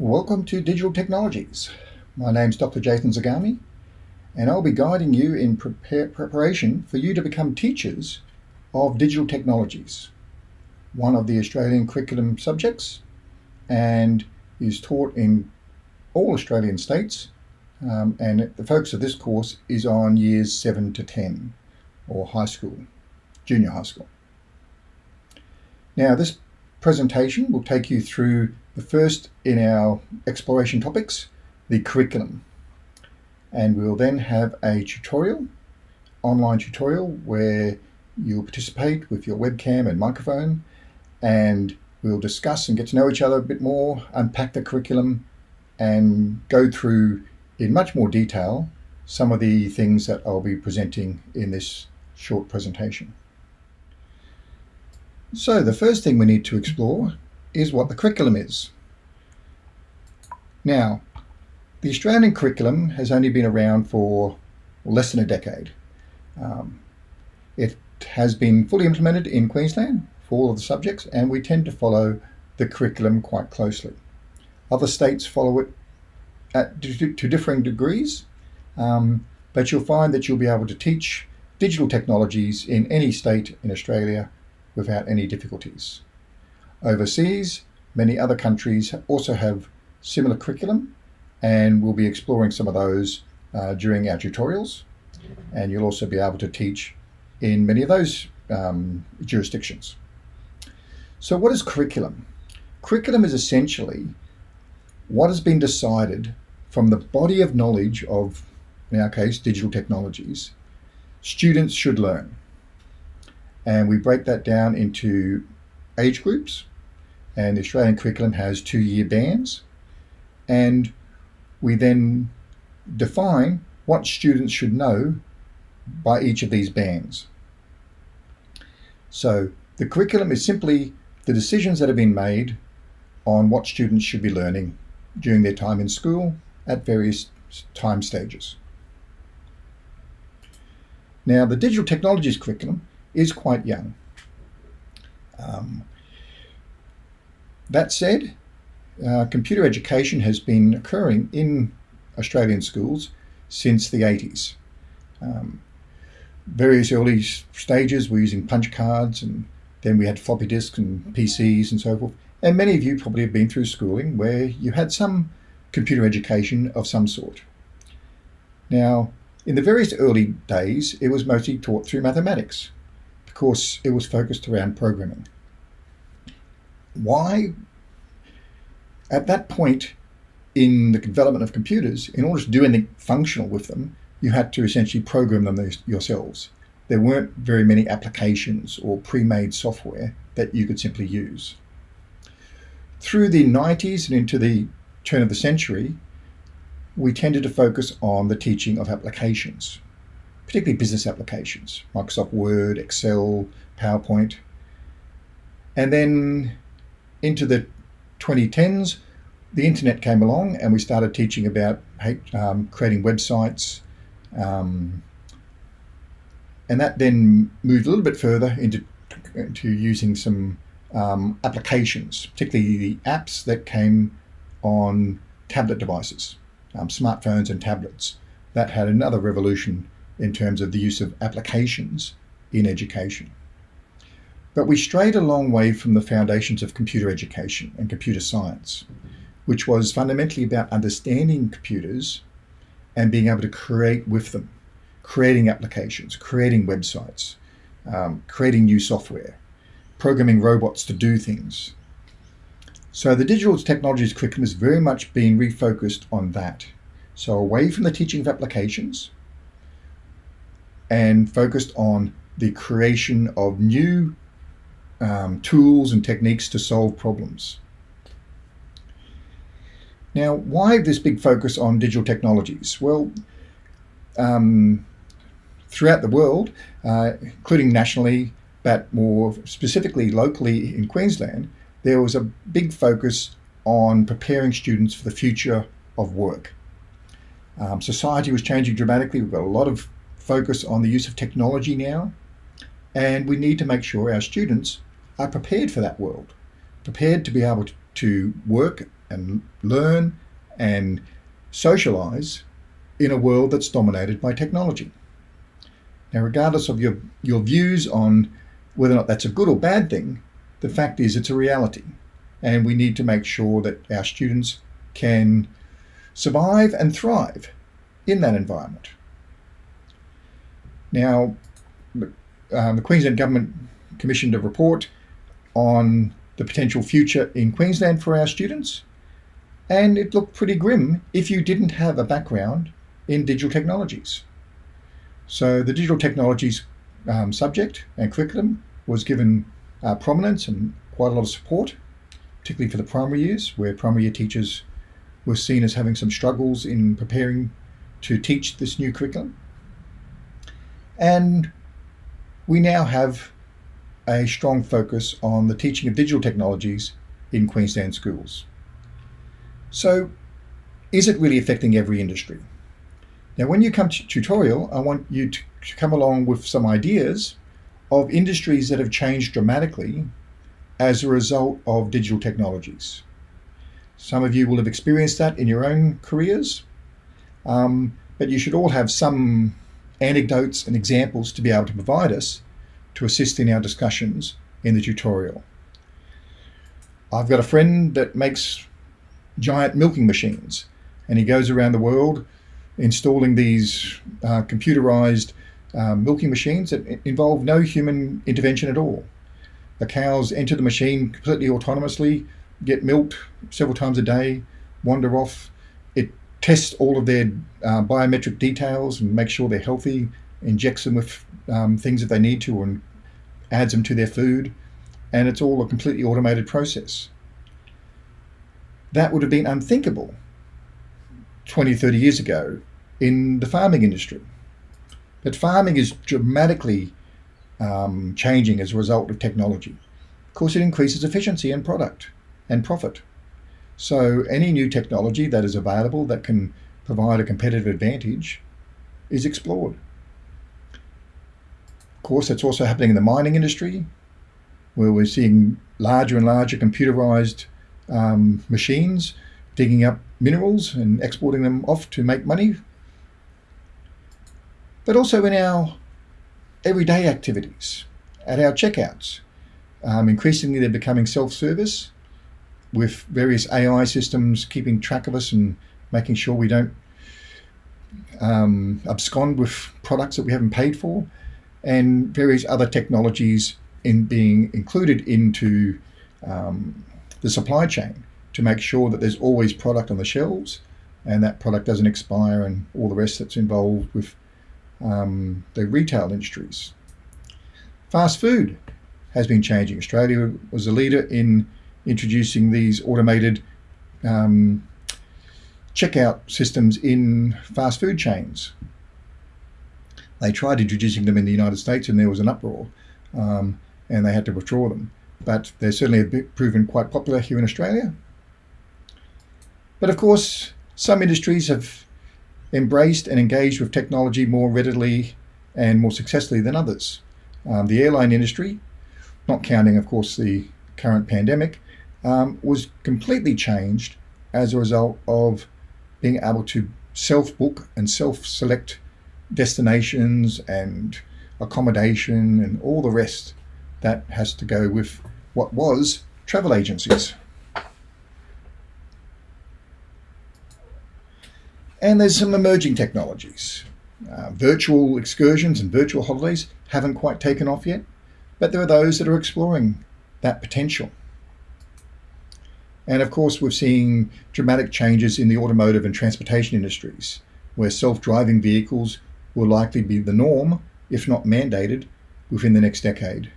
Welcome to Digital Technologies. My name's Dr. Jason Zagami, and I'll be guiding you in prepare, preparation for you to become teachers of digital technologies, one of the Australian curriculum subjects, and is taught in all Australian states. Um, and the focus of this course is on years 7 to 10, or high school, junior high school. Now, this presentation will take you through the first in our exploration topics, the curriculum. And we'll then have a tutorial, online tutorial, where you'll participate with your webcam and microphone, and we'll discuss and get to know each other a bit more, unpack the curriculum, and go through in much more detail some of the things that I'll be presenting in this short presentation. So the first thing we need to explore is what the curriculum is. Now, the Australian curriculum has only been around for less than a decade. Um, it has been fully implemented in Queensland for all of the subjects and we tend to follow the curriculum quite closely. Other states follow it at, to, to differing degrees, um, but you'll find that you'll be able to teach digital technologies in any state in Australia without any difficulties. Overseas, many other countries also have similar curriculum and we'll be exploring some of those uh, during our tutorials and you'll also be able to teach in many of those um, jurisdictions. So what is curriculum? Curriculum is essentially what has been decided from the body of knowledge of, in our case, digital technologies, students should learn. And we break that down into age groups. And the Australian curriculum has two year bands. And we then define what students should know by each of these bands. So the curriculum is simply the decisions that have been made on what students should be learning during their time in school at various time stages. Now the digital technologies curriculum is quite young. Um, that said, uh, computer education has been occurring in Australian schools since the 80s. Um, various early stages were using punch cards and then we had floppy disks and PCs and so forth. And many of you probably have been through schooling where you had some computer education of some sort. Now, in the various early days, it was mostly taught through mathematics course, it was focused around programming. Why? At that point in the development of computers, in order to do anything functional with them, you had to essentially program them yourselves. There weren't very many applications or pre-made software that you could simply use. Through the 90s and into the turn of the century, we tended to focus on the teaching of applications particularly business applications, Microsoft Word, Excel, PowerPoint. And then into the 2010s, the internet came along and we started teaching about um, creating websites. Um, and that then moved a little bit further into, into using some um, applications, particularly the apps that came on tablet devices, um, smartphones and tablets. That had another revolution in terms of the use of applications in education. But we strayed a long way from the foundations of computer education and computer science, which was fundamentally about understanding computers and being able to create with them, creating applications, creating websites, um, creating new software, programming robots to do things. So the digital technologies curriculum has very much been refocused on that. So away from the teaching of applications and focused on the creation of new um, tools and techniques to solve problems. Now, why this big focus on digital technologies? Well, um, throughout the world, uh, including nationally, but more specifically locally in Queensland, there was a big focus on preparing students for the future of work. Um, society was changing dramatically. We've got a lot of focus on the use of technology now, and we need to make sure our students are prepared for that world, prepared to be able to work and learn and socialize in a world that's dominated by technology. Now, regardless of your, your views on whether or not that's a good or bad thing, the fact is it's a reality. And we need to make sure that our students can survive and thrive in that environment. Now, um, the Queensland Government commissioned a report on the potential future in Queensland for our students, and it looked pretty grim if you didn't have a background in digital technologies. So the digital technologies um, subject and curriculum was given uh, prominence and quite a lot of support, particularly for the primary years, where primary year teachers were seen as having some struggles in preparing to teach this new curriculum. And we now have a strong focus on the teaching of digital technologies in Queensland schools. So is it really affecting every industry? Now, when you come to tutorial, I want you to come along with some ideas of industries that have changed dramatically as a result of digital technologies. Some of you will have experienced that in your own careers, um, but you should all have some anecdotes and examples to be able to provide us to assist in our discussions in the tutorial. I've got a friend that makes giant milking machines and he goes around the world installing these uh, computerized uh, milking machines that involve no human intervention at all. The cows enter the machine completely autonomously, get milked several times a day, wander off. Tests all of their uh, biometric details and makes sure they're healthy, injects them with um, things that they need to, and adds them to their food. And it's all a completely automated process. That would have been unthinkable 20, 30 years ago in the farming industry. But farming is dramatically um, changing as a result of technology. Of course, it increases efficiency and product and profit. So any new technology that is available that can provide a competitive advantage is explored. Of course, that's also happening in the mining industry, where we're seeing larger and larger computerized um, machines digging up minerals and exporting them off to make money but also in our everyday activities, at our checkouts. Um, increasingly, they're becoming self-service with various AI systems keeping track of us and making sure we don't um, abscond with products that we haven't paid for, and various other technologies in being included into um, the supply chain to make sure that there's always product on the shelves and that product doesn't expire and all the rest that's involved with um, the retail industries. Fast food has been changing. Australia was a leader in introducing these automated um, checkout systems in fast food chains. They tried introducing them in the United States and there was an uproar um, and they had to withdraw them. But they're certainly proven quite popular here in Australia. But of course, some industries have embraced and engaged with technology more readily and more successfully than others. Um, the airline industry, not counting, of course, the current pandemic, um, was completely changed as a result of being able to self-book and self-select destinations and accommodation and all the rest that has to go with what was travel agencies. And there's some emerging technologies. Uh, virtual excursions and virtual holidays haven't quite taken off yet, but there are those that are exploring that potential. And of course, we're seeing dramatic changes in the automotive and transportation industries, where self-driving vehicles will likely be the norm, if not mandated, within the next decade.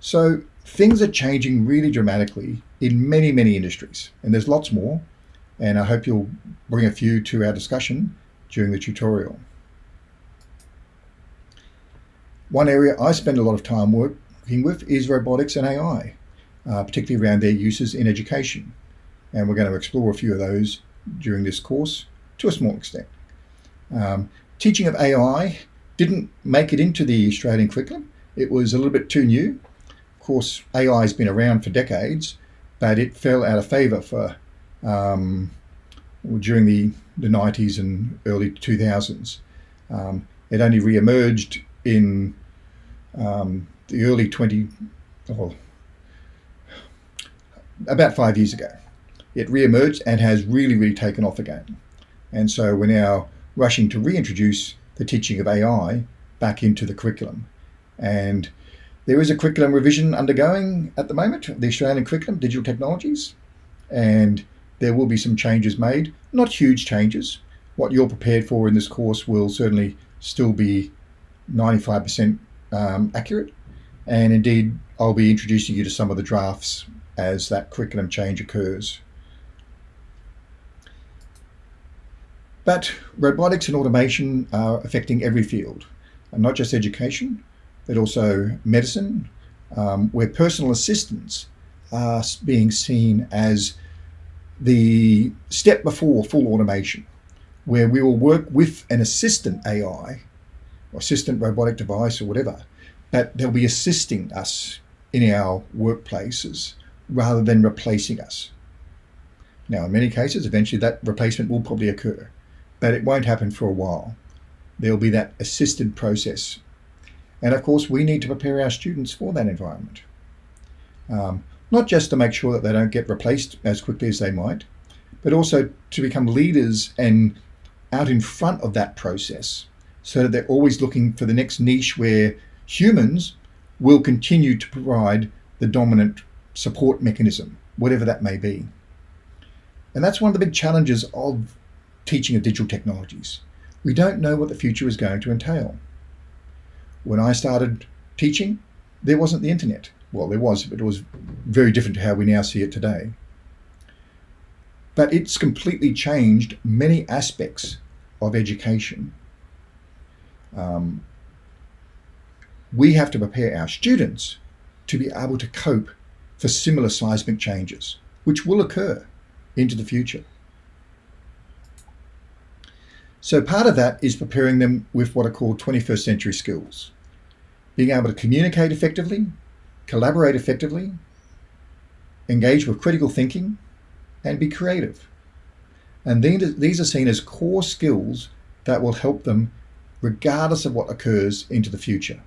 So things are changing really dramatically in many, many industries, and there's lots more, and I hope you'll bring a few to our discussion during the tutorial. One area I spend a lot of time working with is robotics and AI, uh, particularly around their uses in education. And we're going to explore a few of those during this course to a small extent. Um, teaching of AI didn't make it into the Australian curriculum. It was a little bit too new. Of course, AI has been around for decades, but it fell out of favour for um, during the, the 90s and early 2000s. Um, it only re-emerged in um, the early 20, oh, about five years ago. It re-emerged and has really, really taken off again. And so we're now rushing to reintroduce the teaching of AI back into the curriculum. And there is a curriculum revision undergoing at the moment, the Australian curriculum, digital technologies, and there will be some changes made, not huge changes. What you're prepared for in this course will certainly still be 95% um, accurate. And indeed, I'll be introducing you to some of the drafts as that curriculum change occurs. But robotics and automation are affecting every field, and not just education, but also medicine, um, where personal assistants are being seen as the step before full automation, where we will work with an assistant AI, or assistant robotic device or whatever, but they'll be assisting us in our workplaces rather than replacing us. Now, in many cases, eventually that replacement will probably occur, but it won't happen for a while. There'll be that assisted process. And of course, we need to prepare our students for that environment. Um, not just to make sure that they don't get replaced as quickly as they might, but also to become leaders and out in front of that process so that they're always looking for the next niche where humans will continue to provide the dominant support mechanism, whatever that may be. And that's one of the big challenges of teaching of digital technologies. We don't know what the future is going to entail. When I started teaching, there wasn't the internet. Well, there was, but it was very different to how we now see it today. But it's completely changed many aspects of education. Um, we have to prepare our students to be able to cope for similar seismic changes, which will occur into the future. So part of that is preparing them with what are called 21st century skills. Being able to communicate effectively, collaborate effectively, engage with critical thinking, and be creative. And these are seen as core skills that will help them regardless of what occurs into the future.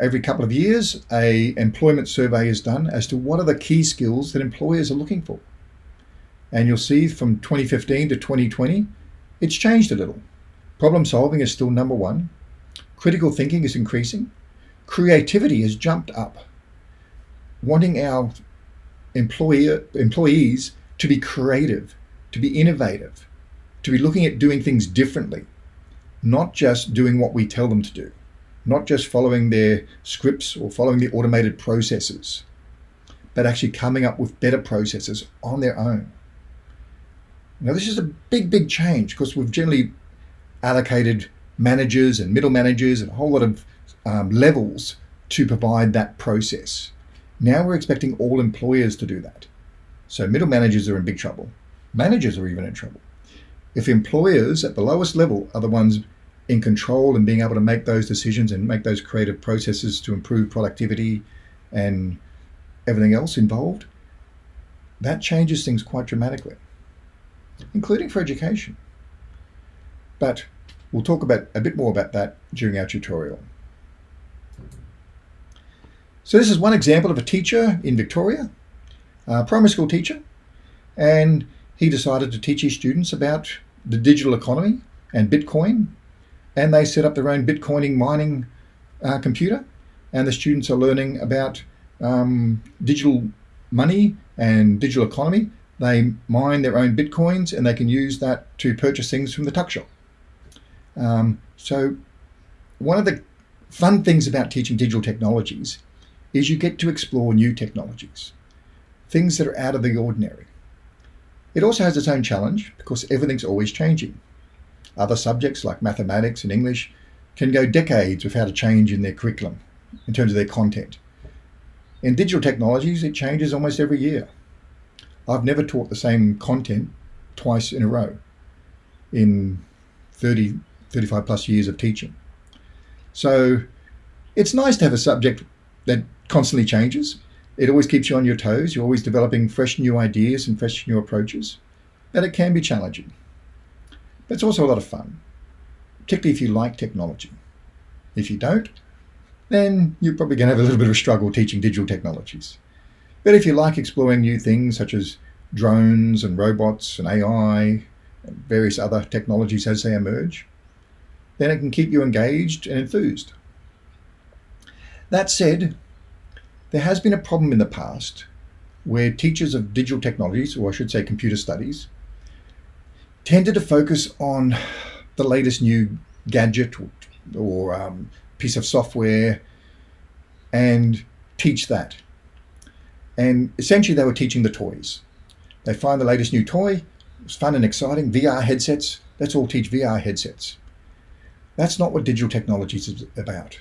Every couple of years, a employment survey is done as to what are the key skills that employers are looking for. And you'll see from 2015 to 2020, it's changed a little. Problem solving is still number one, Critical thinking is increasing. Creativity has jumped up. Wanting our employer, employees to be creative, to be innovative, to be looking at doing things differently, not just doing what we tell them to do, not just following their scripts or following the automated processes, but actually coming up with better processes on their own. Now, this is a big, big change because we've generally allocated managers and middle managers and a whole lot of um, levels to provide that process. Now we're expecting all employers to do that. So middle managers are in big trouble. Managers are even in trouble. If employers at the lowest level are the ones in control and being able to make those decisions and make those creative processes to improve productivity and everything else involved, that changes things quite dramatically, including for education. But We'll talk about a bit more about that during our tutorial. So this is one example of a teacher in Victoria, a primary school teacher, and he decided to teach his students about the digital economy and Bitcoin, and they set up their own Bitcoining mining uh, computer, and the students are learning about um, digital money and digital economy. They mine their own Bitcoins and they can use that to purchase things from the tuck shop. Um, so one of the fun things about teaching digital technologies is you get to explore new technologies, things that are out of the ordinary. It also has its own challenge because everything's always changing. Other subjects like mathematics and English can go decades without a change in their curriculum in terms of their content. In digital technologies, it changes almost every year. I've never taught the same content twice in a row in 30 35 plus years of teaching. So it's nice to have a subject that constantly changes, It always keeps you on your toes. You're always developing fresh new ideas and fresh new approaches. And it can be challenging. But it's also a lot of fun, particularly if you like technology. If you don't, then you're probably going to have a little bit of a struggle teaching digital technologies. But if you like exploring new things such as drones and robots and AI and various other technologies as they emerge, then it can keep you engaged and enthused. That said, there has been a problem in the past where teachers of digital technologies, or I should say computer studies, tended to focus on the latest new gadget or, um, piece of software and teach that. And essentially they were teaching the toys. They find the latest new toy, it's fun and exciting, VR headsets, let's all teach VR headsets. That's not what digital technologies is about.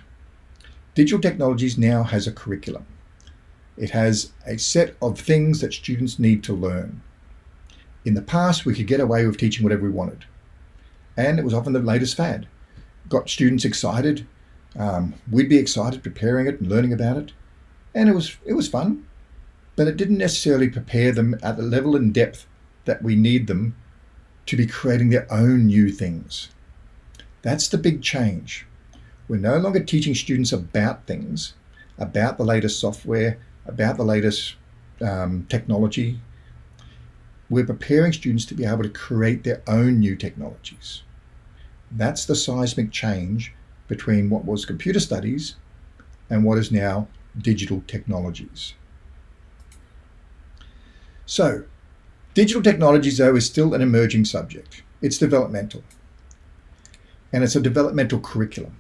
Digital technologies now has a curriculum. It has a set of things that students need to learn. In the past, we could get away with teaching whatever we wanted. And it was often the latest fad. Got students excited. Um, we'd be excited preparing it and learning about it. And it was, it was fun, but it didn't necessarily prepare them at the level and depth that we need them to be creating their own new things. That's the big change. We're no longer teaching students about things, about the latest software, about the latest um, technology, we're preparing students to be able to create their own new technologies. That's the seismic change between what was computer studies and what is now digital technologies. So, digital technologies though is still an emerging subject. It's developmental. And it's a developmental curriculum.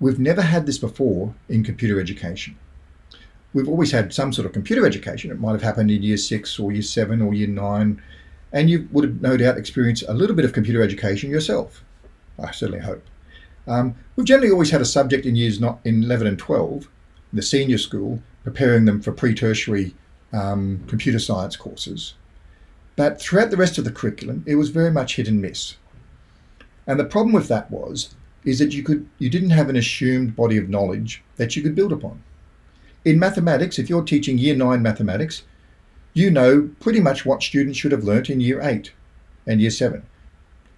We've never had this before in computer education we've always had some sort of computer education. It might have happened in year six or year seven or year nine, and you would have no doubt experienced a little bit of computer education yourself. I certainly hope. Um, we've generally always had a subject in years not in 11 and 12, the senior school, preparing them for pre-tertiary um, computer science courses. But throughout the rest of the curriculum, it was very much hit and miss. And the problem with that was, is that you could you didn't have an assumed body of knowledge that you could build upon. In mathematics, if you're teaching year nine mathematics, you know pretty much what students should have learnt in year eight and year seven.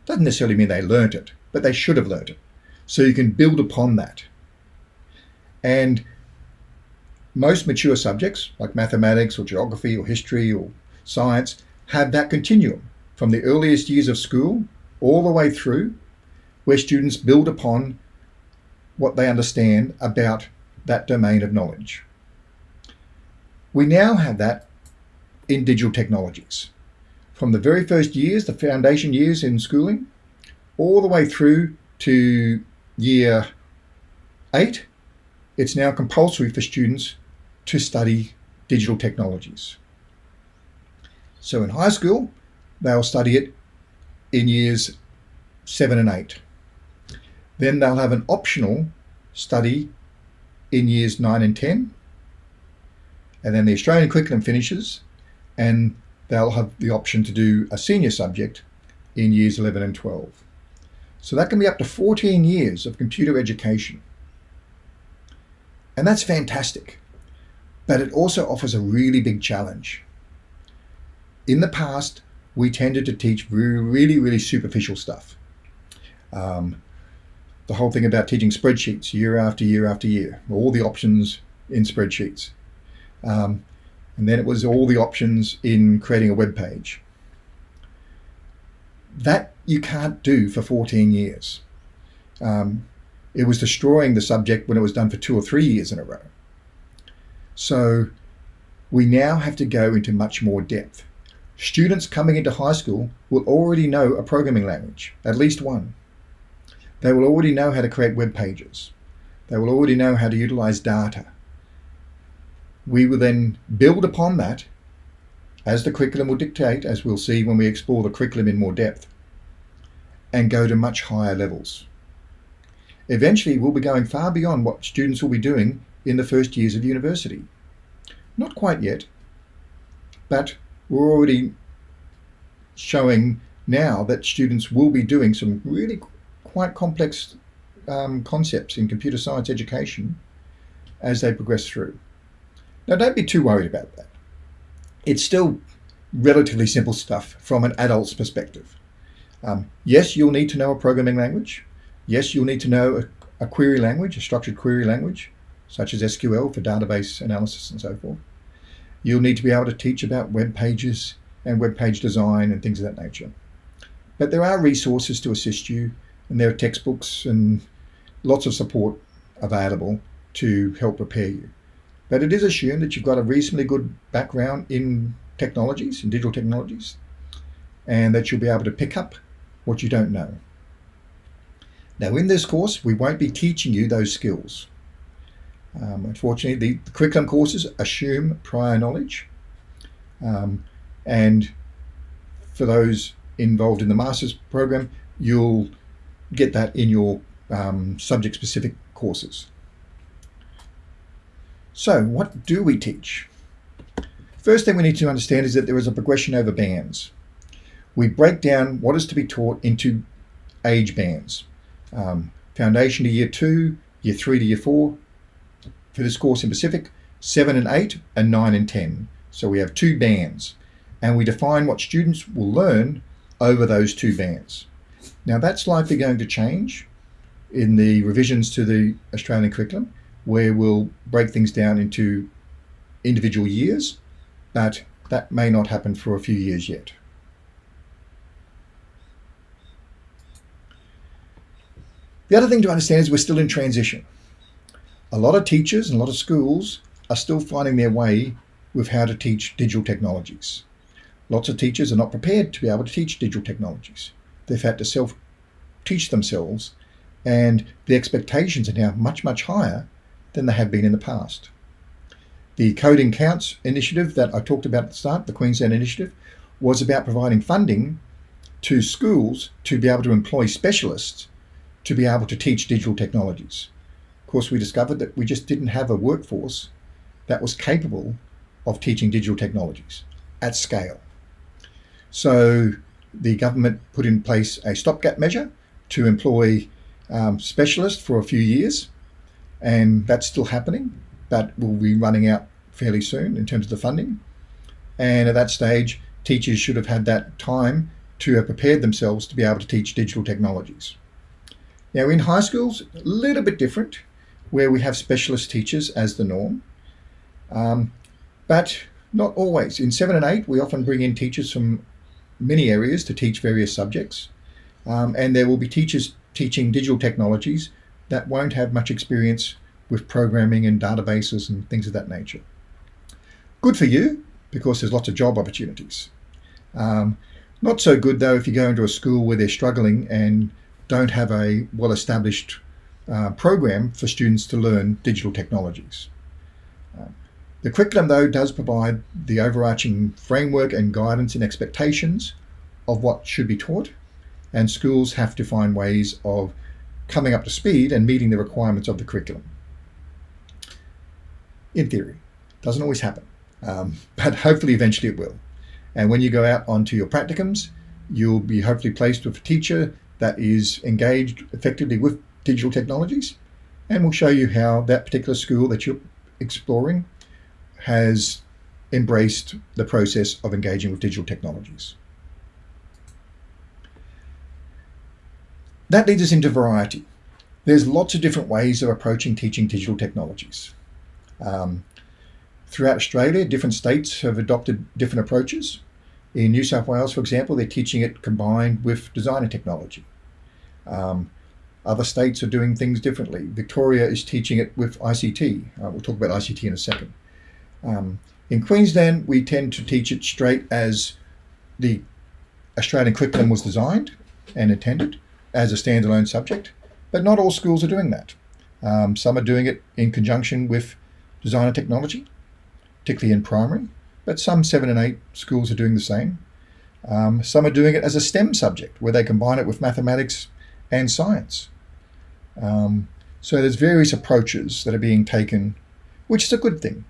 Doesn't necessarily mean they learnt it, but they should have learnt it. So you can build upon that. And most mature subjects like mathematics or geography or history or science have that continuum from the earliest years of school all the way through where students build upon what they understand about that domain of knowledge. We now have that in digital technologies. From the very first years, the foundation years in schooling, all the way through to year eight, it's now compulsory for students to study digital technologies. So in high school, they'll study it in years seven and eight. Then they'll have an optional study in years nine and 10 and then the Australian curriculum finishes and they'll have the option to do a senior subject in years 11 and 12. So that can be up to 14 years of computer education. And that's fantastic. But it also offers a really big challenge. In the past, we tended to teach really, really superficial stuff. Um, the whole thing about teaching spreadsheets year after year after year, all the options in spreadsheets. Um, and then it was all the options in creating a web page. That you can't do for 14 years. Um, it was destroying the subject when it was done for two or three years in a row. So we now have to go into much more depth. Students coming into high school will already know a programming language, at least one. They will already know how to create web pages. They will already know how to utilize data we will then build upon that as the curriculum will dictate, as we'll see when we explore the curriculum in more depth, and go to much higher levels. Eventually, we'll be going far beyond what students will be doing in the first years of university. Not quite yet, but we're already showing now that students will be doing some really quite complex um, concepts in computer science education as they progress through. Now don't be too worried about that. It's still relatively simple stuff from an adult's perspective. Um, yes, you'll need to know a programming language. Yes, you'll need to know a, a query language, a structured query language, such as SQL for database analysis and so forth. You'll need to be able to teach about web pages and web page design and things of that nature. But there are resources to assist you and there are textbooks and lots of support available to help prepare you. But it is assumed that you've got a reasonably good background in technologies, in digital technologies, and that you'll be able to pick up what you don't know. Now in this course, we won't be teaching you those skills. Um, unfortunately, the, the, curriculum courses assume prior knowledge. Um, and for those involved in the master's program, you'll get that in your um, subject-specific courses. So what do we teach? First thing we need to understand is that there is a progression over bands. We break down what is to be taught into age bands. Um, foundation to year two, year three to year four, for this course in Pacific, seven and eight, and nine and 10. So we have two bands and we define what students will learn over those two bands. Now that's likely going to change in the revisions to the Australian curriculum where we'll break things down into individual years, but that may not happen for a few years yet. The other thing to understand is we're still in transition. A lot of teachers and a lot of schools are still finding their way with how to teach digital technologies. Lots of teachers are not prepared to be able to teach digital technologies. They've had to self-teach themselves and the expectations are now much, much higher than they have been in the past. The Coding Counts initiative that I talked about at the start, the Queensland initiative, was about providing funding to schools to be able to employ specialists to be able to teach digital technologies. Of course, we discovered that we just didn't have a workforce that was capable of teaching digital technologies at scale. So the government put in place a stopgap measure to employ um, specialists for a few years, and that's still happening. That will be running out fairly soon in terms of the funding. And at that stage, teachers should have had that time to have prepared themselves to be able to teach digital technologies. Now in high schools, a little bit different, where we have specialist teachers as the norm, um, but not always. In seven and eight, we often bring in teachers from many areas to teach various subjects. Um, and there will be teachers teaching digital technologies that won't have much experience with programming and databases and things of that nature. Good for you, because there's lots of job opportunities. Um, not so good though if you go into a school where they're struggling and don't have a well-established uh, program for students to learn digital technologies. Uh, the curriculum though does provide the overarching framework and guidance and expectations of what should be taught and schools have to find ways of coming up to speed and meeting the requirements of the curriculum. In theory, doesn't always happen, um, but hopefully eventually it will. And when you go out onto your practicums, you'll be hopefully placed with a teacher that is engaged effectively with digital technologies and will show you how that particular school that you're exploring has embraced the process of engaging with digital technologies. That leads us into variety. There's lots of different ways of approaching teaching digital technologies. Um, throughout Australia, different states have adopted different approaches. In New South Wales, for example, they're teaching it combined with designer technology. Um, other states are doing things differently. Victoria is teaching it with ICT. Uh, we'll talk about ICT in a second. Um, in Queensland, we tend to teach it straight as the Australian curriculum was designed and intended as a standalone subject, but not all schools are doing that. Um, some are doing it in conjunction with design and technology, particularly in primary, but some seven and eight schools are doing the same. Um, some are doing it as a STEM subject where they combine it with mathematics and science. Um, so there's various approaches that are being taken, which is a good thing.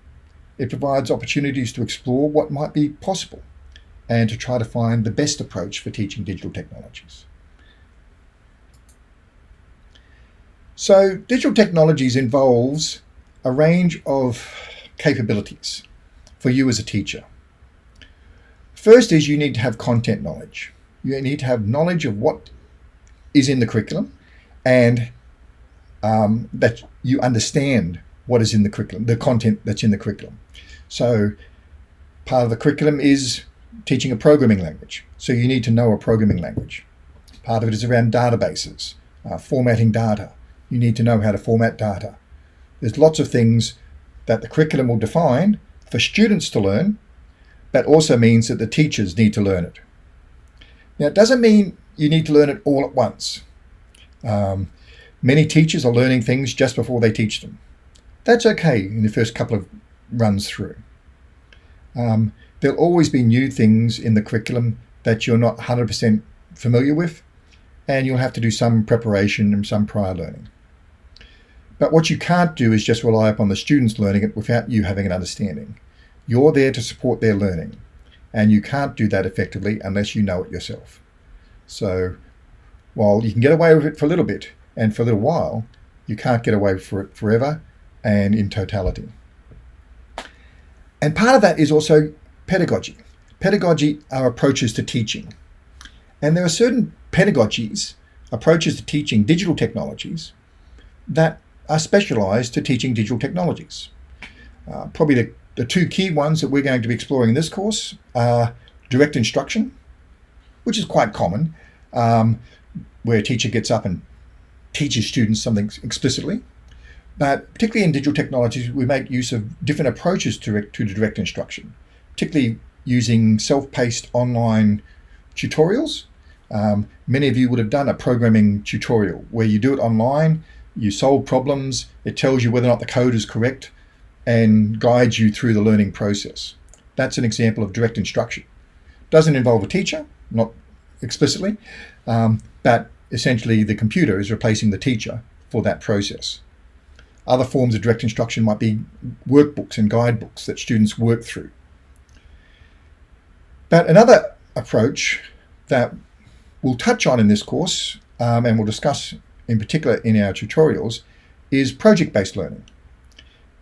It provides opportunities to explore what might be possible and to try to find the best approach for teaching digital technologies. So digital technologies involves a range of capabilities for you as a teacher. First is you need to have content knowledge. You need to have knowledge of what is in the curriculum and um, that you understand what is in the curriculum, the content that's in the curriculum. So part of the curriculum is teaching a programming language. So you need to know a programming language. Part of it is around databases, uh, formatting data. You need to know how to format data. There's lots of things that the curriculum will define for students to learn, but also means that the teachers need to learn it. Now, it doesn't mean you need to learn it all at once. Um, many teachers are learning things just before they teach them. That's okay in the first couple of runs through. Um, there'll always be new things in the curriculum that you're not 100% familiar with, and you'll have to do some preparation and some prior learning. But what you can't do is just rely upon the students learning it without you having an understanding. You're there to support their learning, and you can't do that effectively unless you know it yourself. So while you can get away with it for a little bit and for a little while, you can't get away for it forever and in totality. And part of that is also pedagogy. Pedagogy are approaches to teaching. And there are certain pedagogies, approaches to teaching digital technologies, that are specialized to teaching digital technologies. Uh, probably the, the two key ones that we're going to be exploring in this course are direct instruction, which is quite common, um, where a teacher gets up and teaches students something explicitly. But particularly in digital technologies, we make use of different approaches to, to direct instruction, particularly using self-paced online tutorials. Um, many of you would have done a programming tutorial where you do it online, you solve problems, it tells you whether or not the code is correct and guides you through the learning process. That's an example of direct instruction. Doesn't involve a teacher, not explicitly, um, but essentially the computer is replacing the teacher for that process. Other forms of direct instruction might be workbooks and guidebooks that students work through. But another approach that we'll touch on in this course um, and we'll discuss in particular in our tutorials is project-based learning.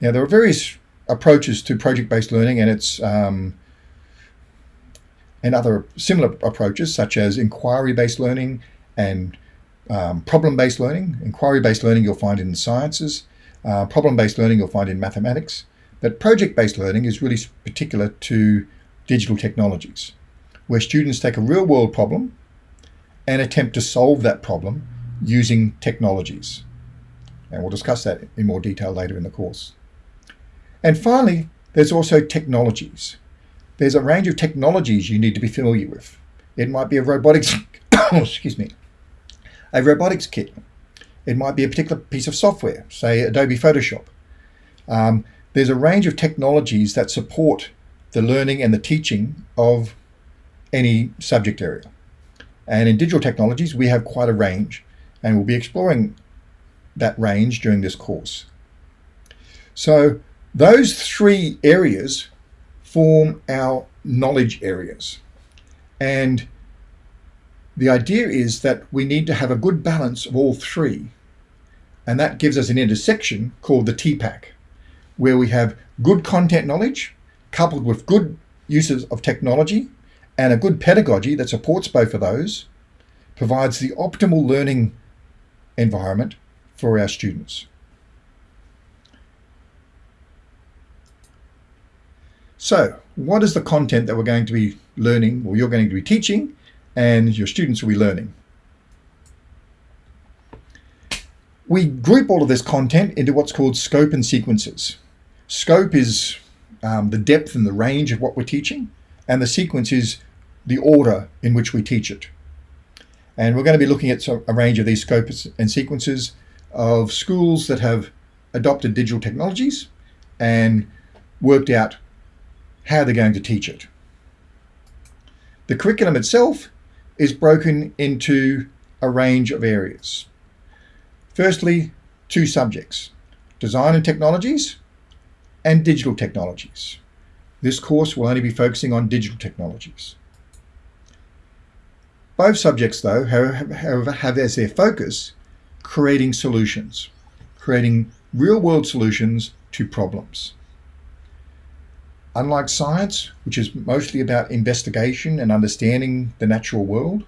Now there are various approaches to project-based learning and it's um, and other similar approaches such as inquiry-based learning and um, problem-based learning. Inquiry-based learning you'll find in the sciences, uh, problem-based learning you'll find in mathematics, but project-based learning is really particular to digital technologies, where students take a real-world problem and attempt to solve that problem using technologies. And we'll discuss that in more detail later in the course. And finally, there's also technologies. There's a range of technologies you need to be familiar with. It might be a robotics, excuse me, a robotics kit. It might be a particular piece of software, say Adobe Photoshop. Um, there's a range of technologies that support the learning and the teaching of any subject area. And in digital technologies, we have quite a range, and we'll be exploring that range during this course. So those three areas form our knowledge areas. And the idea is that we need to have a good balance of all three. And that gives us an intersection called the TPACK, where we have good content knowledge coupled with good uses of technology and a good pedagogy that supports both of those provides the optimal learning environment for our students. So what is the content that we're going to be learning or you're going to be teaching and your students will be learning? We group all of this content into what's called scope and sequences. Scope is um, the depth and the range of what we're teaching and the sequence is the order in which we teach it. And we're going to be looking at a range of these scopes and sequences of schools that have adopted digital technologies and worked out how they're going to teach it. The curriculum itself is broken into a range of areas. Firstly, two subjects, design and technologies and digital technologies. This course will only be focusing on digital technologies. Both subjects, though, however, have as their focus creating solutions, creating real-world solutions to problems. Unlike science, which is mostly about investigation and understanding the natural world,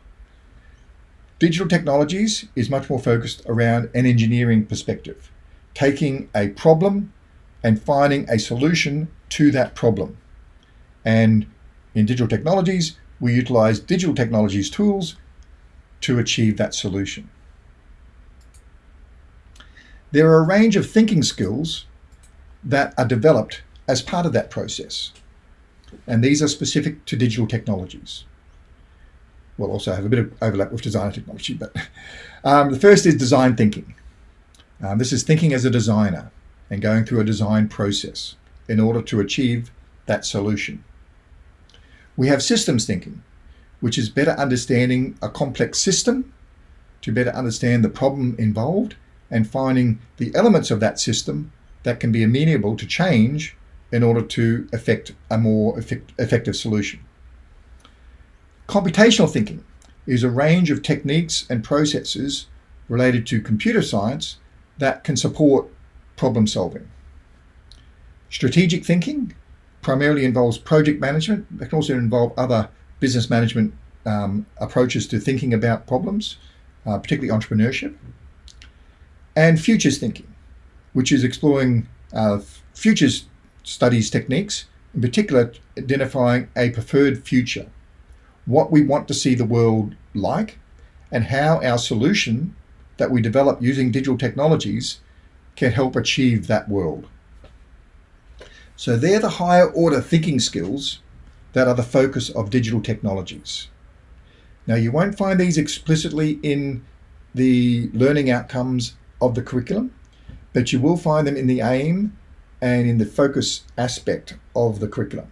digital technologies is much more focused around an engineering perspective, taking a problem and finding a solution to that problem. And in digital technologies, we utilize digital technologies tools to achieve that solution. There are a range of thinking skills that are developed as part of that process. And these are specific to digital technologies. We'll also have a bit of overlap with design technology, but um, the first is design thinking. Um, this is thinking as a designer and going through a design process in order to achieve that solution. We have systems thinking, which is better understanding a complex system to better understand the problem involved and finding the elements of that system that can be amenable to change in order to effect a more effect effective solution. Computational thinking is a range of techniques and processes related to computer science that can support problem solving. Strategic thinking primarily involves project management. It can also involve other business management um, approaches to thinking about problems, uh, particularly entrepreneurship. And futures thinking, which is exploring uh, futures studies techniques, in particular identifying a preferred future, what we want to see the world like, and how our solution that we develop using digital technologies can help achieve that world. So they're the higher order thinking skills that are the focus of digital technologies. Now you won't find these explicitly in the learning outcomes of the curriculum, but you will find them in the aim and in the focus aspect of the curriculum.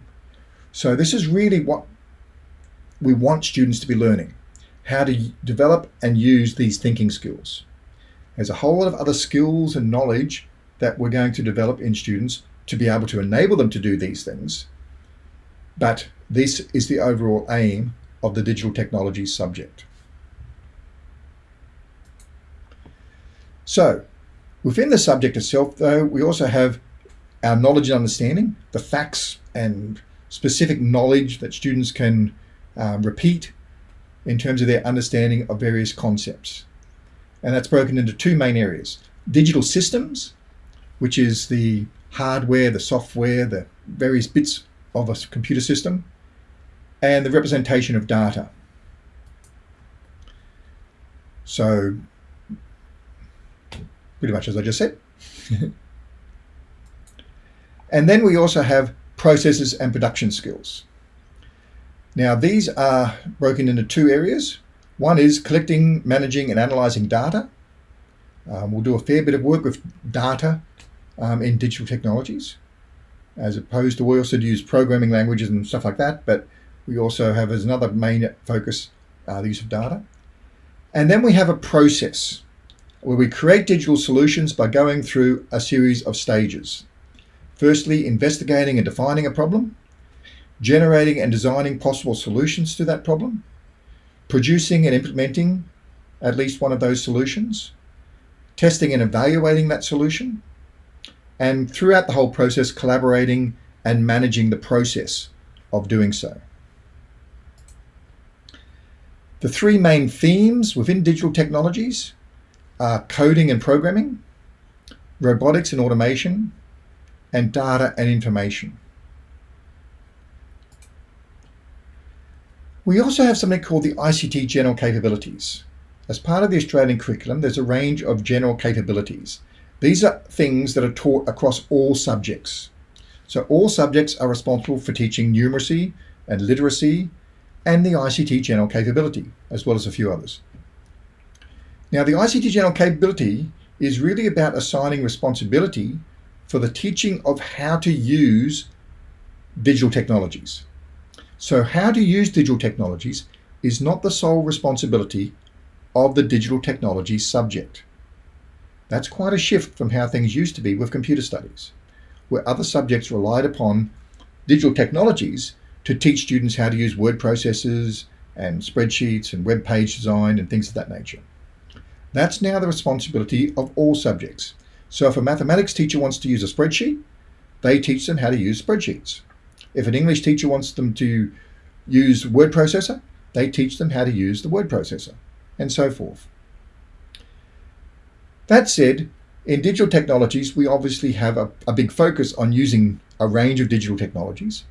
So this is really what we want students to be learning, how to develop and use these thinking skills. There's a whole lot of other skills and knowledge that we're going to develop in students to be able to enable them to do these things. But this is the overall aim of the digital technologies subject. So within the subject itself, though, we also have our knowledge and understanding, the facts and specific knowledge that students can um, repeat in terms of their understanding of various concepts. And that's broken into two main areas. Digital systems, which is the hardware, the software, the various bits of a computer system, and the representation of data. So, pretty much as I just said. And then we also have processes and production skills. Now these are broken into two areas. One is collecting, managing and analyzing data. Um, we'll do a fair bit of work with data um, in digital technologies as opposed to we also use programming languages and stuff like that, but we also have as another main focus uh, the use of data. And then we have a process where we create digital solutions by going through a series of stages. Firstly, investigating and defining a problem, generating and designing possible solutions to that problem, producing and implementing at least one of those solutions, testing and evaluating that solution, and throughout the whole process, collaborating and managing the process of doing so. The three main themes within digital technologies are coding and programming, robotics and automation, and data and information. We also have something called the ICT General Capabilities. As part of the Australian curriculum, there's a range of general capabilities. These are things that are taught across all subjects. So all subjects are responsible for teaching numeracy and literacy and the ICT General Capability, as well as a few others. Now the ICT General Capability is really about assigning responsibility for the teaching of how to use digital technologies. So how to use digital technologies is not the sole responsibility of the digital technologies subject. That's quite a shift from how things used to be with computer studies, where other subjects relied upon digital technologies to teach students how to use word processors and spreadsheets and web page design and things of that nature. That's now the responsibility of all subjects. So if a mathematics teacher wants to use a spreadsheet, they teach them how to use spreadsheets. If an English teacher wants them to use word processor, they teach them how to use the word processor, and so forth. That said, in digital technologies, we obviously have a, a big focus on using a range of digital technologies,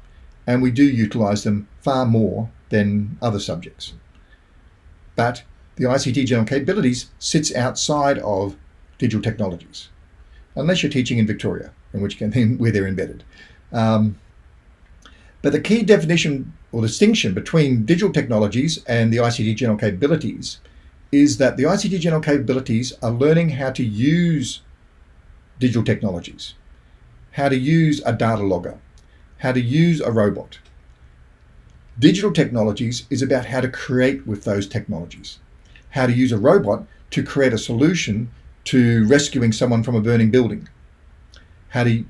and we do utilize them far more than other subjects. But the ICT general capabilities sits outside of digital technologies, unless you're teaching in Victoria, in which case where they're embedded. Um, but the key definition or distinction between digital technologies and the ICT general capabilities is that the ICT general capabilities are learning how to use digital technologies, how to use a data logger, how to use a robot. Digital technologies is about how to create with those technologies, how to use a robot to create a solution to rescuing someone from a burning building, how to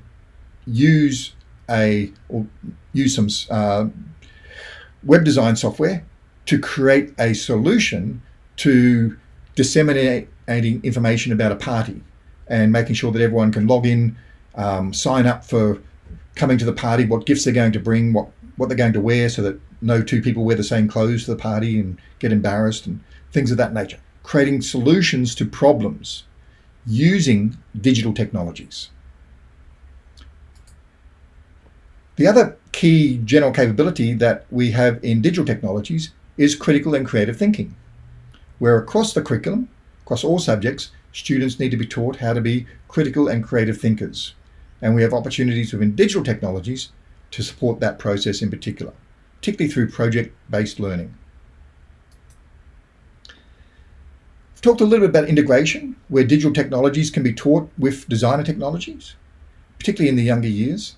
use a or use some uh, web design software to create a solution to disseminating information about a party and making sure that everyone can log in, um, sign up for coming to the party, what gifts they're going to bring, what, what they're going to wear so that no two people wear the same clothes to the party and get embarrassed and things of that nature. Creating solutions to problems using digital technologies. The other key general capability that we have in digital technologies is critical and creative thinking, where across the curriculum, across all subjects, students need to be taught how to be critical and creative thinkers. And we have opportunities within digital technologies to support that process in particular, particularly through project-based learning. I've talked a little bit about integration, where digital technologies can be taught with designer technologies, particularly in the younger years.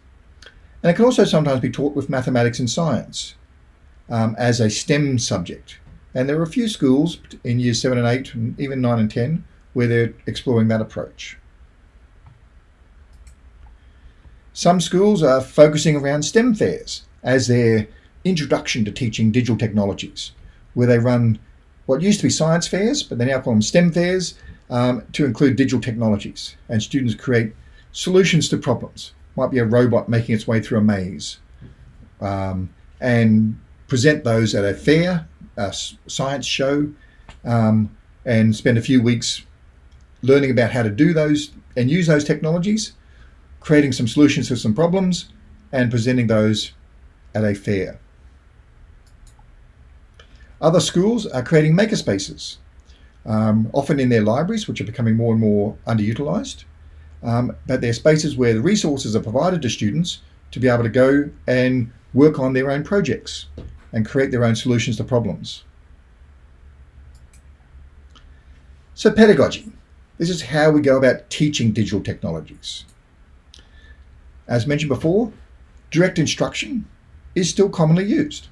And it can also sometimes be taught with mathematics and science um, as a STEM subject. And there are a few schools in years seven and eight, and even nine and 10, where they're exploring that approach. Some schools are focusing around STEM fairs as their introduction to teaching digital technologies, where they run what used to be science fairs, but they now call them STEM fairs um, to include digital technologies. And students create solutions to problems might be a robot making its way through a maze, um, and present those at a fair, science show, um, and spend a few weeks learning about how to do those and use those technologies, creating some solutions to some problems, and presenting those at a fair. Other schools are creating makerspaces, um, often in their libraries, which are becoming more and more underutilized um, but they're spaces where the resources are provided to students to be able to go and work on their own projects and create their own solutions to problems. So pedagogy. This is how we go about teaching digital technologies. As mentioned before, direct instruction is still commonly used.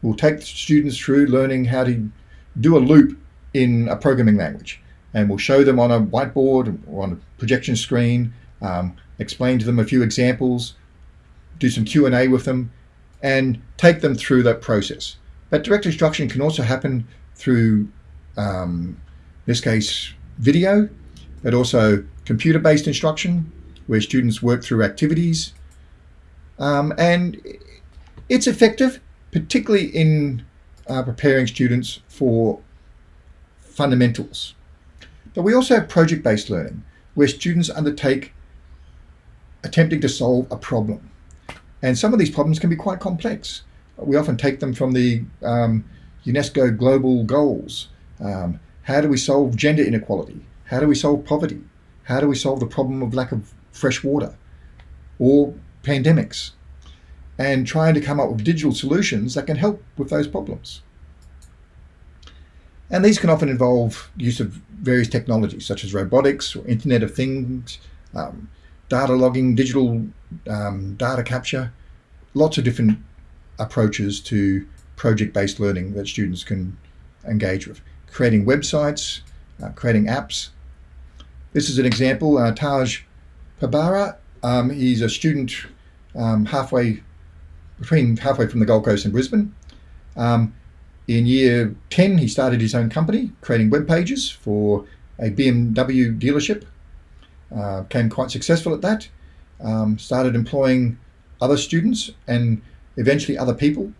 We'll take students through learning how to do a loop in a programming language and we'll show them on a whiteboard or on a projection screen, um, explain to them a few examples, do some Q&A with them, and take them through that process. But direct instruction can also happen through, um, in this case, video, but also computer-based instruction, where students work through activities. Um, and it's effective, particularly in uh, preparing students for fundamentals. But we also have project-based learning, where students undertake attempting to solve a problem. And some of these problems can be quite complex. We often take them from the um, UNESCO global goals. Um, how do we solve gender inequality? How do we solve poverty? How do we solve the problem of lack of fresh water or pandemics? And trying to come up with digital solutions that can help with those problems. And these can often involve use of various technologies such as robotics or Internet of Things, um, data logging, digital um, data capture, lots of different approaches to project-based learning that students can engage with. Creating websites, uh, creating apps. This is an example, uh, Taj Pabari. Um, he's a student um, halfway between halfway from the Gold Coast and Brisbane. Um, in year 10, he started his own company, creating web pages for a BMW dealership. Uh, became quite successful at that. Um, started employing other students and eventually other people,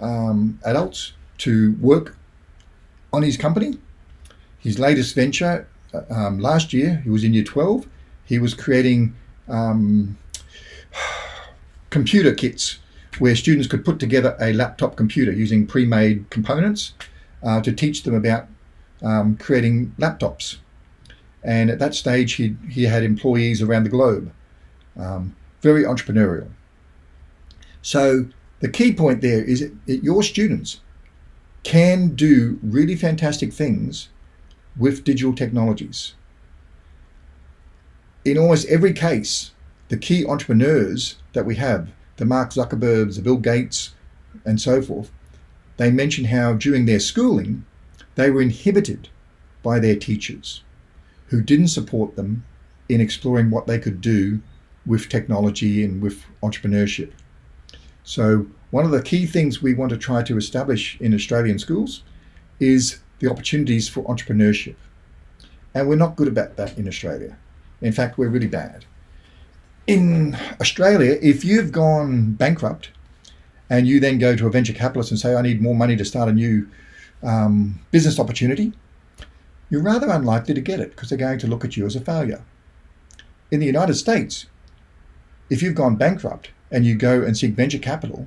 um, adults, to work on his company. His latest venture uh, um, last year, he was in year 12, he was creating um, computer kits where students could put together a laptop computer using pre-made components uh, to teach them about um, creating laptops. And at that stage, he, he had employees around the globe. Um, very entrepreneurial. So the key point there is that your students can do really fantastic things with digital technologies. In almost every case, the key entrepreneurs that we have, the Mark Zuckerbergs, the Bill Gates, and so forth, they mention how during their schooling, they were inhibited by their teachers who didn't support them in exploring what they could do with technology and with entrepreneurship. So one of the key things we want to try to establish in Australian schools is the opportunities for entrepreneurship. And we're not good about that in Australia. In fact, we're really bad. In Australia, if you've gone bankrupt and you then go to a venture capitalist and say, I need more money to start a new um, business opportunity, you're rather unlikely to get it because they're going to look at you as a failure. In the United States, if you've gone bankrupt and you go and seek venture capital,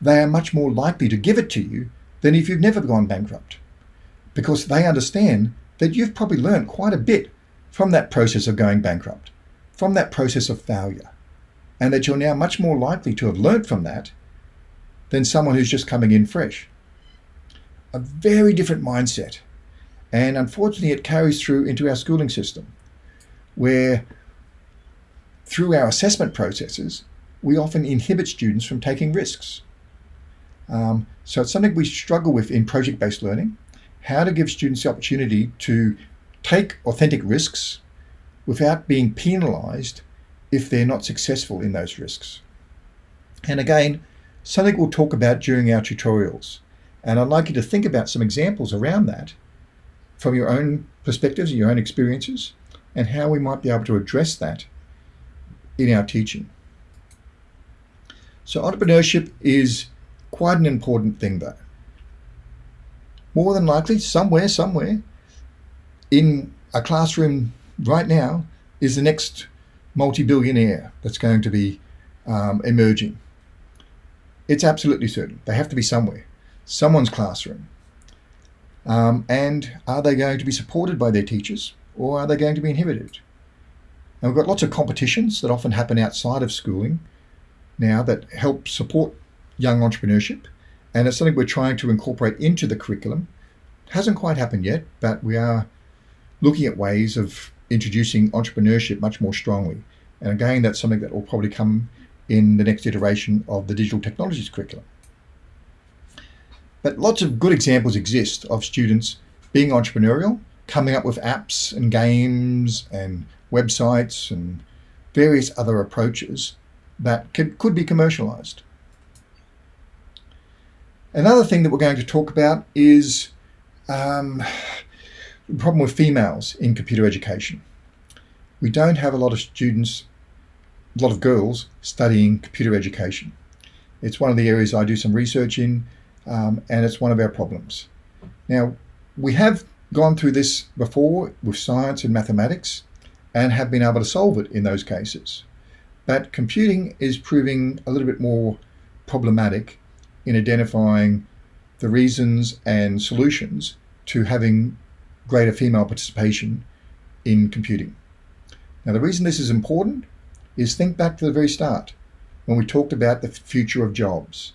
they are much more likely to give it to you than if you've never gone bankrupt because they understand that you've probably learned quite a bit from that process of going bankrupt, from that process of failure, and that you're now much more likely to have learned from that than someone who's just coming in fresh. A very different mindset. And unfortunately, it carries through into our schooling system, where through our assessment processes, we often inhibit students from taking risks. Um, so it's something we struggle with in project-based learning, how to give students the opportunity to take authentic risks without being penalized if they're not successful in those risks. And again, something we'll talk about during our tutorials. And I'd like you to think about some examples around that from your own perspectives and your own experiences and how we might be able to address that in our teaching. So entrepreneurship is quite an important thing though. More than likely, somewhere, somewhere in a classroom right now is the next multi-billionaire that's going to be um, emerging. It's absolutely certain. They have to be somewhere, someone's classroom. Um, and are they going to be supported by their teachers or are they going to be inhibited? And we've got lots of competitions that often happen outside of schooling now that help support young entrepreneurship. And it's something we're trying to incorporate into the curriculum. It hasn't quite happened yet, but we are looking at ways of introducing entrepreneurship much more strongly. And again, that's something that will probably come in the next iteration of the digital technologies curriculum. But lots of good examples exist of students being entrepreneurial, coming up with apps and games and websites and various other approaches that could, could be commercialized. Another thing that we're going to talk about is um, the problem with females in computer education. We don't have a lot of students, a lot of girls studying computer education. It's one of the areas I do some research in, um, and it's one of our problems. Now, we have gone through this before with science and mathematics, and have been able to solve it in those cases. But computing is proving a little bit more problematic in identifying the reasons and solutions to having greater female participation in computing. Now the reason this is important is think back to the very start when we talked about the future of jobs.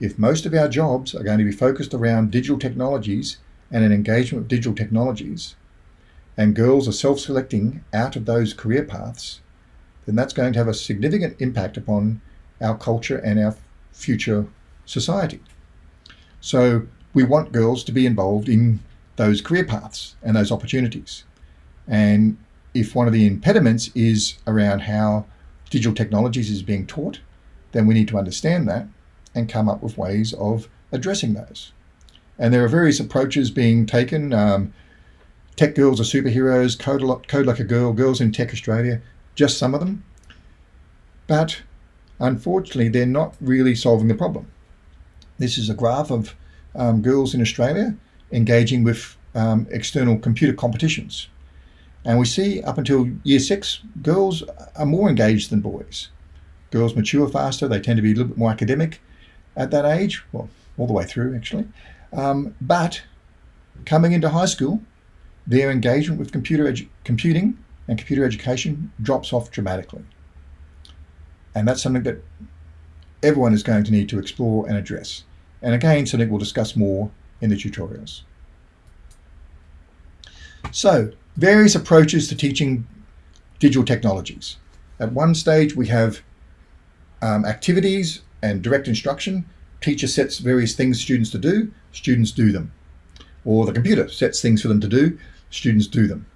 If most of our jobs are going to be focused around digital technologies and an engagement with digital technologies, and girls are self-selecting out of those career paths, then that's going to have a significant impact upon our culture and our future society. So we want girls to be involved in those career paths and those opportunities. And if one of the impediments is around how digital technologies is being taught, then we need to understand that and come up with ways of addressing those. And there are various approaches being taken. Um, Tech Girls are superheroes, Code, Code Like a Girl, Girls in Tech Australia, just some of them. But unfortunately, they're not really solving the problem. This is a graph of um, girls in Australia engaging with um, external computer competitions. And we see up until year six, girls are more engaged than boys. Girls mature faster, they tend to be a little bit more academic at that age, well, all the way through actually. Um, but coming into high school, their engagement with computer computing and computer education drops off dramatically. And that's something that everyone is going to need to explore and address. And again, something we'll discuss more in the tutorials. So, various approaches to teaching digital technologies. At one stage, we have um, activities and direct instruction. Teacher sets various things students to do, students do them. Or the computer sets things for them to do, students do them.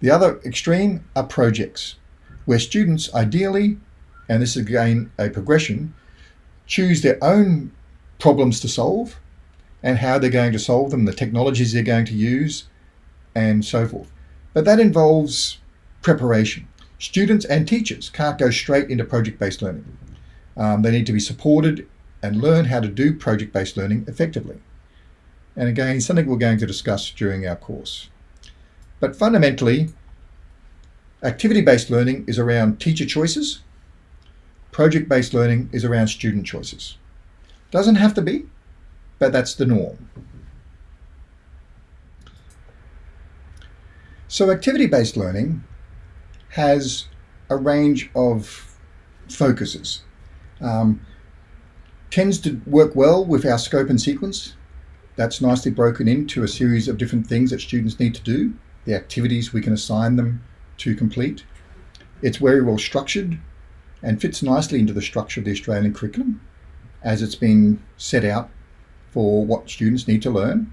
The other extreme are projects, where students ideally, and this is again a progression, choose their own problems to solve and how they're going to solve them, the technologies they're going to use, and so forth. But that involves preparation. Students and teachers can't go straight into project-based learning. Um, they need to be supported and learn how to do project-based learning effectively. And again, something we're going to discuss during our course. But fundamentally, activity-based learning is around teacher choices. Project-based learning is around student choices. Doesn't have to be, but that's the norm. So activity-based learning has a range of focuses. Um, tends to work well with our scope and sequence. That's nicely broken into a series of different things that students need to do the activities we can assign them to complete. It's very well structured and fits nicely into the structure of the Australian curriculum as it's been set out for what students need to learn.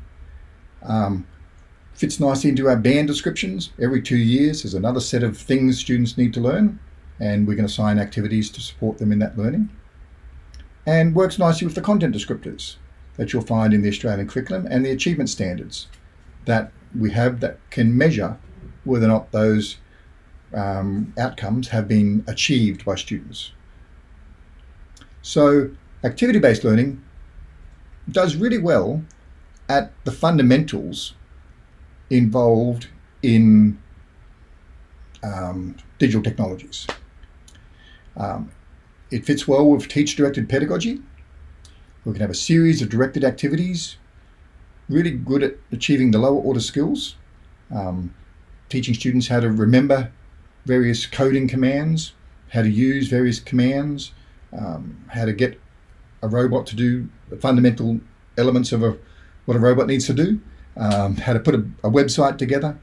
Um, fits nicely into our band descriptions. Every two years there's another set of things students need to learn and we can assign activities to support them in that learning. And works nicely with the content descriptors that you'll find in the Australian curriculum and the achievement standards that we have that can measure whether or not those um, outcomes have been achieved by students. So activity-based learning does really well at the fundamentals involved in um, digital technologies. Um, it fits well with teach-directed pedagogy. We can have a series of directed activities really good at achieving the lower order skills, um, teaching students how to remember various coding commands, how to use various commands, um, how to get a robot to do the fundamental elements of a, what a robot needs to do, um, how to put a, a website together,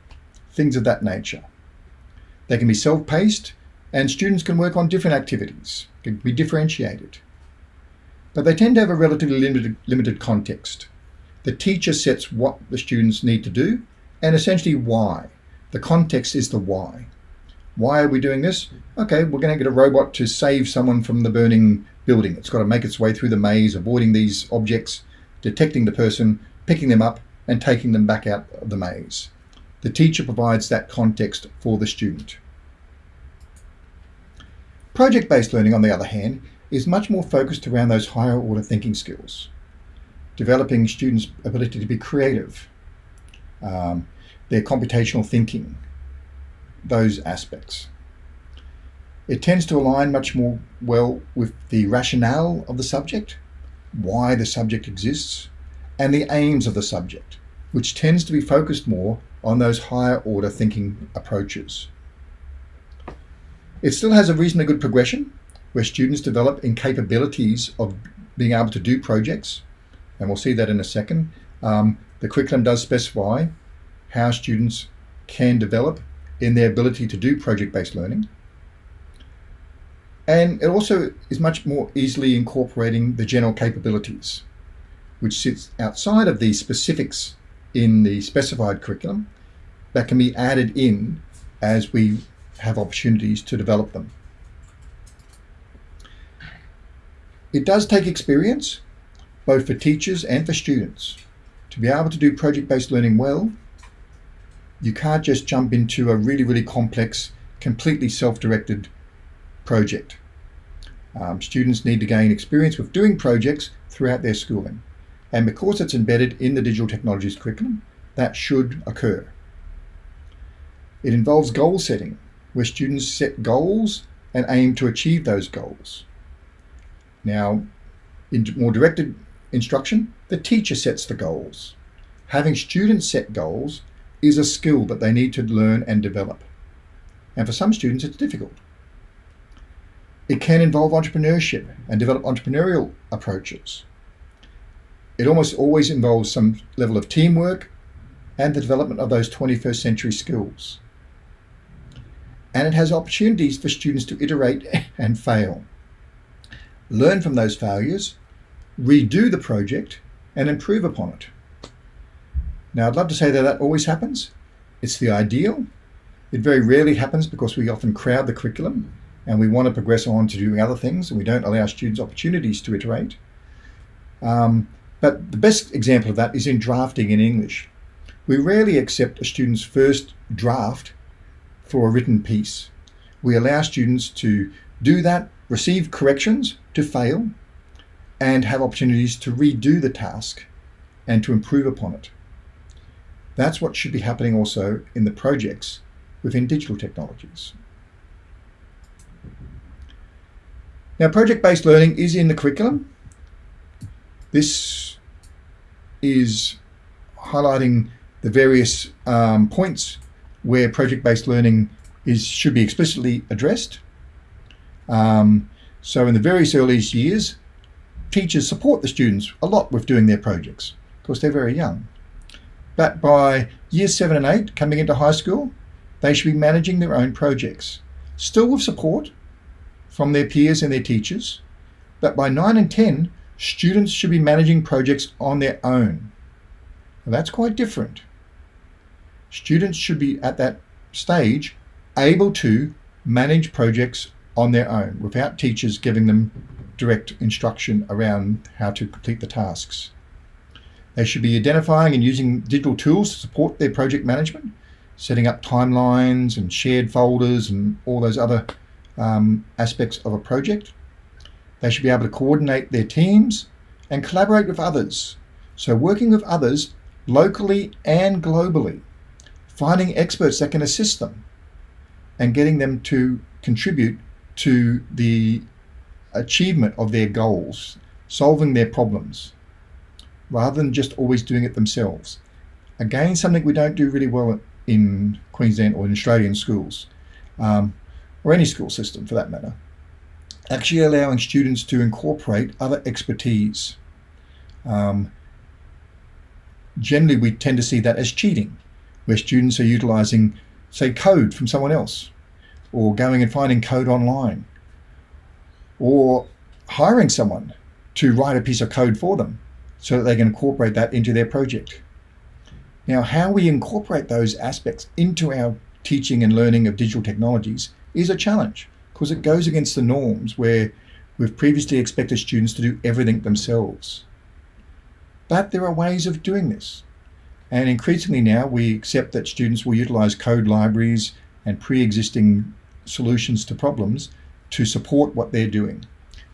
things of that nature. They can be self-paced and students can work on different activities, can be differentiated. But they tend to have a relatively limited, limited context. The teacher sets what the students need to do and essentially why. The context is the why. Why are we doing this? Okay, we're going to get a robot to save someone from the burning building. It's got to make its way through the maze, avoiding these objects, detecting the person, picking them up, and taking them back out of the maze. The teacher provides that context for the student. Project-based learning, on the other hand, is much more focused around those higher order thinking skills developing students' ability to be creative, um, their computational thinking, those aspects. It tends to align much more well with the rationale of the subject, why the subject exists, and the aims of the subject, which tends to be focused more on those higher order thinking approaches. It still has a reasonably good progression where students develop in capabilities of being able to do projects, and we'll see that in a second. Um, the curriculum does specify how students can develop in their ability to do project-based learning. And it also is much more easily incorporating the general capabilities, which sits outside of the specifics in the specified curriculum that can be added in as we have opportunities to develop them. It does take experience both for teachers and for students. To be able to do project-based learning well, you can't just jump into a really, really complex, completely self-directed project. Um, students need to gain experience with doing projects throughout their schooling. And because it's embedded in the digital technologies curriculum, that should occur. It involves goal setting, where students set goals and aim to achieve those goals. Now, in more directed instruction, the teacher sets the goals. Having students set goals is a skill that they need to learn and develop. And for some students, it's difficult. It can involve entrepreneurship and develop entrepreneurial approaches. It almost always involves some level of teamwork and the development of those 21st century skills. And it has opportunities for students to iterate and fail. Learn from those failures, redo the project, and improve upon it. Now, I'd love to say that that always happens. It's the ideal. It very rarely happens because we often crowd the curriculum and we want to progress on to doing other things and we don't allow students opportunities to iterate. Um, but the best example of that is in drafting in English. We rarely accept a student's first draft for a written piece. We allow students to do that, receive corrections, to fail, and have opportunities to redo the task and to improve upon it. That's what should be happening also in the projects within digital technologies. Now, project-based learning is in the curriculum. This is highlighting the various um, points where project-based learning is should be explicitly addressed. Um, so in the various earliest years, teachers support the students a lot with doing their projects because they're very young. But by years seven and eight, coming into high school, they should be managing their own projects, still with support from their peers and their teachers. But by nine and 10, students should be managing projects on their own. Now that's quite different. Students should be at that stage able to manage projects on their own without teachers giving them direct instruction around how to complete the tasks. They should be identifying and using digital tools to support their project management, setting up timelines and shared folders and all those other um, aspects of a project. They should be able to coordinate their teams and collaborate with others. So working with others locally and globally, finding experts that can assist them and getting them to contribute to the achievement of their goals, solving their problems, rather than just always doing it themselves. Again, something we don't do really well in Queensland or in Australian schools, um, or any school system for that matter. Actually allowing students to incorporate other expertise. Um, generally, we tend to see that as cheating, where students are utilizing, say, code from someone else, or going and finding code online, or hiring someone to write a piece of code for them so that they can incorporate that into their project. Now, how we incorporate those aspects into our teaching and learning of digital technologies is a challenge because it goes against the norms where we've previously expected students to do everything themselves. But there are ways of doing this. And increasingly now we accept that students will utilize code libraries and pre-existing solutions to problems to support what they're doing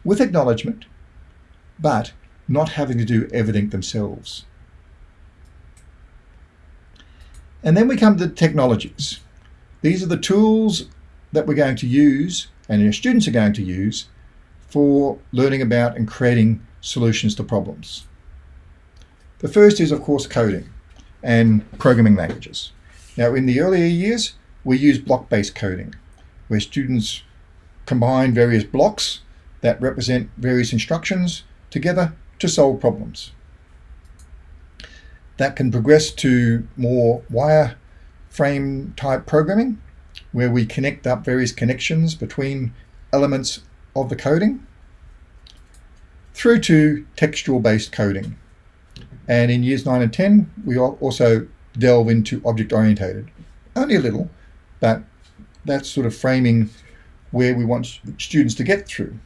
with acknowledgement, but not having to do everything themselves. And then we come to technologies. These are the tools that we're going to use and your students are going to use for learning about and creating solutions to problems. The first is, of course, coding and programming languages. Now, in the earlier years, we use block-based coding, where students combine various blocks that represent various instructions together to solve problems. That can progress to more wireframe type programming, where we connect up various connections between elements of the coding, through to textual based coding. And in years 9 and 10, we also delve into object orientated. Only a little, but that's sort of framing where we want students to get through.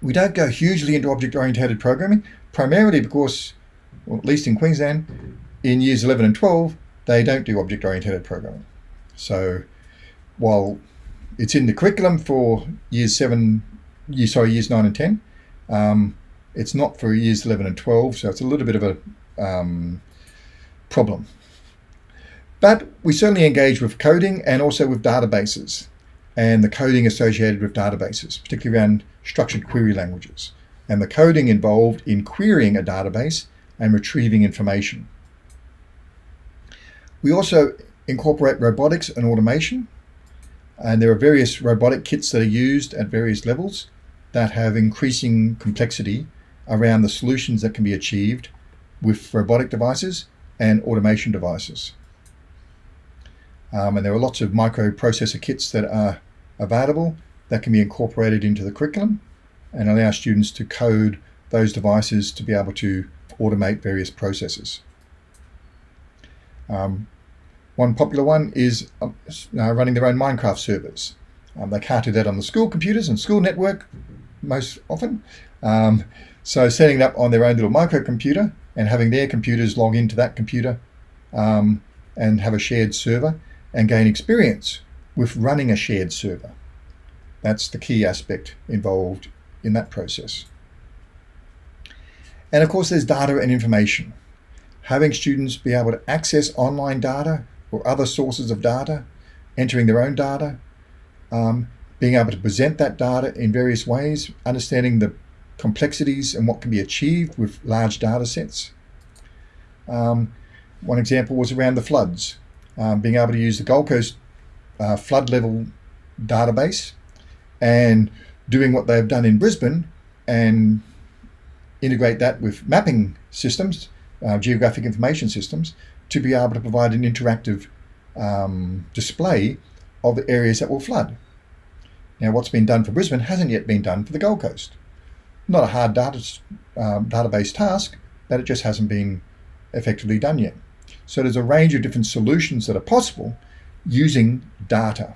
We don't go hugely into object-oriented programming, primarily because, well, at least in Queensland, in years 11 and 12, they don't do object-oriented programming. So while it's in the curriculum for years 7, year, sorry, years 9 and 10. Um, it's not for years 11 and 12, so it's a little bit of a um, problem. But we certainly engage with coding and also with databases and the coding associated with databases, particularly around structured query languages, and the coding involved in querying a database and retrieving information. We also incorporate robotics and automation, and there are various robotic kits that are used at various levels that have increasing complexity around the solutions that can be achieved with robotic devices and automation devices. Um, and there are lots of microprocessor kits that are available that can be incorporated into the curriculum and allow students to code those devices to be able to automate various processes. Um, one popular one is uh, running their own Minecraft servers. Um, they can't do that on the school computers and school network most often. Um, so setting it up on their own little microcomputer and having their computers log into that computer um, and have a shared server and gain experience with running a shared server. That's the key aspect involved in that process. And of course, there's data and information. Having students be able to access online data or other sources of data, entering their own data, um, being able to present that data in various ways, understanding the complexities and what can be achieved with large data sets. Um, one example was around the floods, um, being able to use the Gold Coast uh, flood level database and doing what they've done in Brisbane and integrate that with mapping systems, uh, geographic information systems, to be able to provide an interactive um, display of the areas that will flood. Now, what's been done for Brisbane hasn't yet been done for the Gold Coast. Not a hard data, um, database task, but it just hasn't been effectively done yet. So there's a range of different solutions that are possible using data.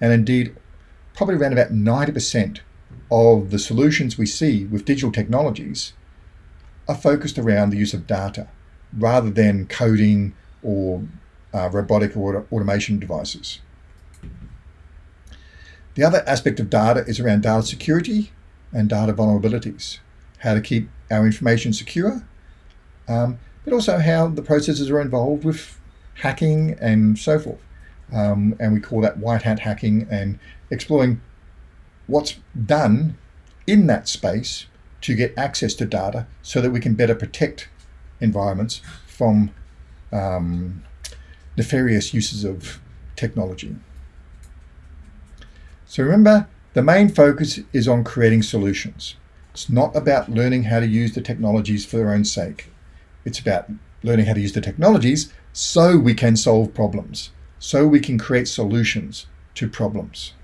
And indeed, probably around about 90% of the solutions we see with digital technologies are focused around the use of data rather than coding or uh, robotic or automation devices. The other aspect of data is around data security and data vulnerabilities, how to keep our information secure, um, but also how the processes are involved with hacking and so forth. Um, and we call that white hat hacking and exploring what's done in that space to get access to data so that we can better protect environments from um, nefarious uses of technology. So remember, the main focus is on creating solutions. It's not about learning how to use the technologies for their own sake. It's about learning how to use the technologies so we can solve problems, so we can create solutions to problems.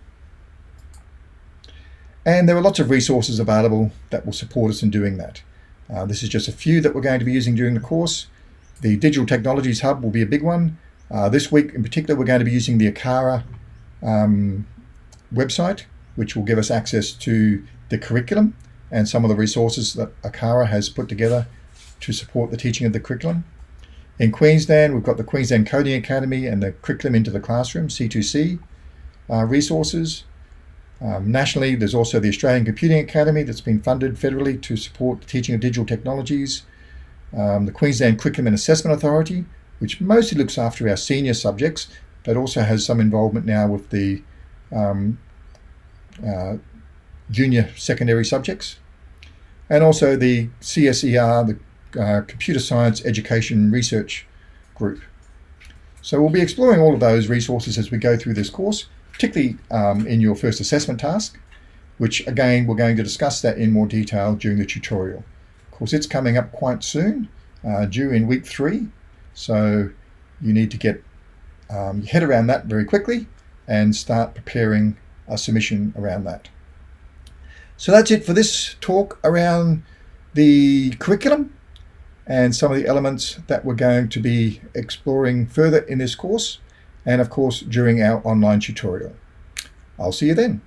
And there are lots of resources available that will support us in doing that. Uh, this is just a few that we're going to be using during the course. The Digital Technologies Hub will be a big one. Uh, this week in particular, we're going to be using the ACARA um, website, which will give us access to the curriculum and some of the resources that ACARA has put together to support the teaching of the curriculum. In Queensland, we've got the Queensland Coding Academy and the Curriculum into the Classroom, C2C uh, resources. Um, nationally, there's also the Australian Computing Academy that's been funded federally to support the teaching of digital technologies. Um, the Queensland Curriculum and Assessment Authority, which mostly looks after our senior subjects, but also has some involvement now with the um, uh, junior secondary subjects. And also the CSER, the uh, Computer Science Education Research Group. So we'll be exploring all of those resources as we go through this course, particularly um, in your first assessment task, which again, we're going to discuss that in more detail during the tutorial. Of course, it's coming up quite soon, uh, due in week three. So you need to get um, your head around that very quickly and start preparing a submission around that. So that's it for this talk around the curriculum and some of the elements that we're going to be exploring further in this course and of course during our online tutorial. I'll see you then.